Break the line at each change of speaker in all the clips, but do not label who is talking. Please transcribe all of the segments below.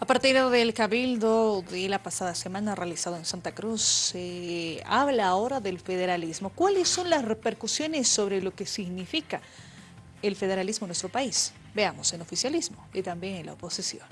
A partir del cabildo de la pasada semana realizado en Santa Cruz, se habla ahora del federalismo. ¿Cuáles son las repercusiones sobre lo que significa el federalismo en nuestro país? Veamos en oficialismo y también en la oposición.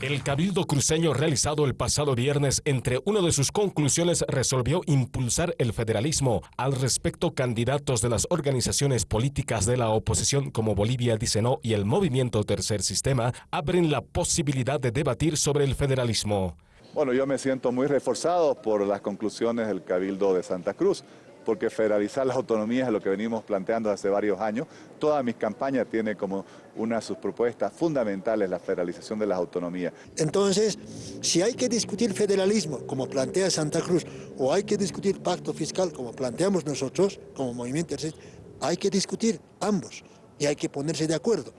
El Cabildo Cruceño realizado el pasado viernes, entre una de sus conclusiones, resolvió impulsar el federalismo. Al respecto, candidatos de las organizaciones políticas de la oposición como Bolivia Dice No y el Movimiento Tercer Sistema abren la posibilidad de debatir sobre el federalismo.
Bueno, yo me siento muy reforzado por las conclusiones del Cabildo de Santa Cruz porque federalizar las autonomías es lo que venimos planteando hace varios años. Toda mis campañas tiene como una de sus propuestas fundamentales la federalización de las autonomías.
Entonces, si hay que discutir federalismo, como plantea Santa Cruz, o hay que discutir pacto fiscal, como planteamos nosotros, como movimiento, hay que discutir ambos y hay que ponerse de acuerdo.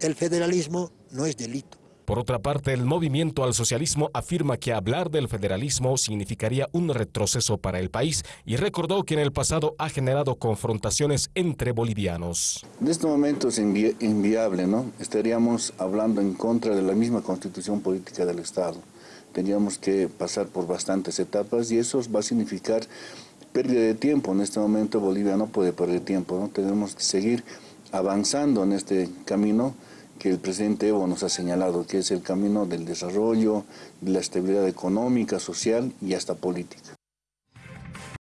El federalismo no es delito.
Por otra parte, el movimiento al socialismo afirma que hablar del federalismo significaría un retroceso para el país y recordó que en el pasado ha generado confrontaciones entre bolivianos.
En este momento es inviable, ¿no? Estaríamos hablando en contra de la misma constitución política del Estado. Tendríamos que pasar por bastantes etapas y eso va a significar pérdida de tiempo. En este momento Bolivia no puede perder tiempo, ¿no? Tenemos que seguir avanzando en este camino que el presidente Evo nos ha señalado, que es el camino del desarrollo, de la estabilidad económica, social y hasta política.